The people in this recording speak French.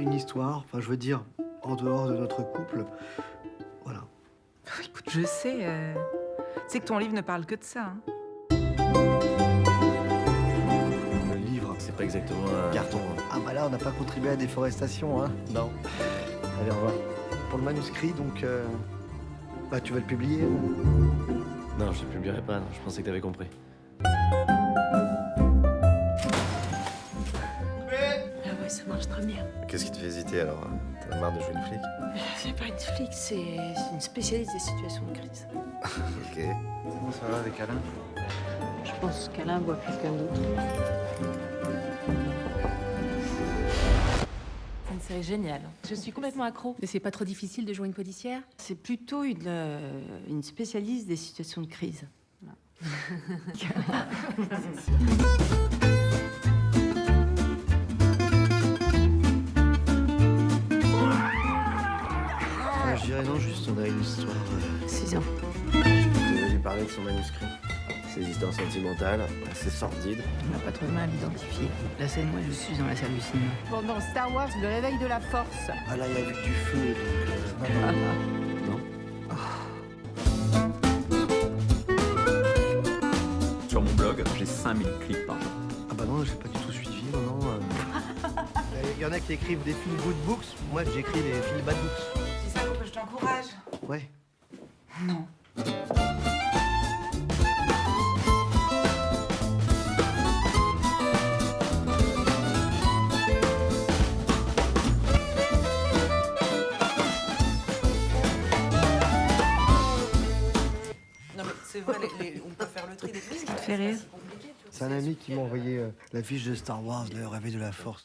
une histoire, enfin je veux dire, en dehors de notre couple. Voilà. Écoute, je sais. euh, Tu sais que ton livre ne parle que de ça. hein. Le livre, C'est pas exactement un... carton. hein. Ah bah là, on n'a pas contribué à la déforestation, hein Non. Allez, au revoir. Pour le manuscrit, donc... euh, Bah, tu vas le publier Non, je le publierai pas, non. je pensais que t'avais compris. Qu'est-ce qui te fait hésiter alors hein? T'en as marre de jouer une flic? C'est pas une flic, c'est une spécialiste des situations de crise. Ok. Comment ça va avec Alain? Je pense qu'Alain voit quelqu'un d'autre. C'est une série géniale. Je suis complètement accro. Mais c'est pas trop difficile de jouer une policière? C'est plutôt une, euh, une spécialiste des situations de crise. Euh, non, juste on a une histoire... euh, 6 ans. Je lui parler de son manuscrit. Ses histoires sentimentales, assez sordides. On n'a pas trop de mal à l'identifier. La scène, moi, je suis dans la salle du cinéma. Pendant Star Wars, le réveil de la force. Ah là, il y a vu du feu, donc... euh, non, non. Sur mon blog, j'ai 5000 clics par jour. Ah bah non, j'ai pas du tout suivi, non, non. euh. Il y en a qui écrivent des feel good books, moi j'écris des feel bad books. T'encourage. Ouais. Non. Non mais c'est vrai, les- les- on peut faire le tri des prises. fait rire C'est un ami qui m'a envoyé euh, la fiche de Star Wars, le réveil de la force.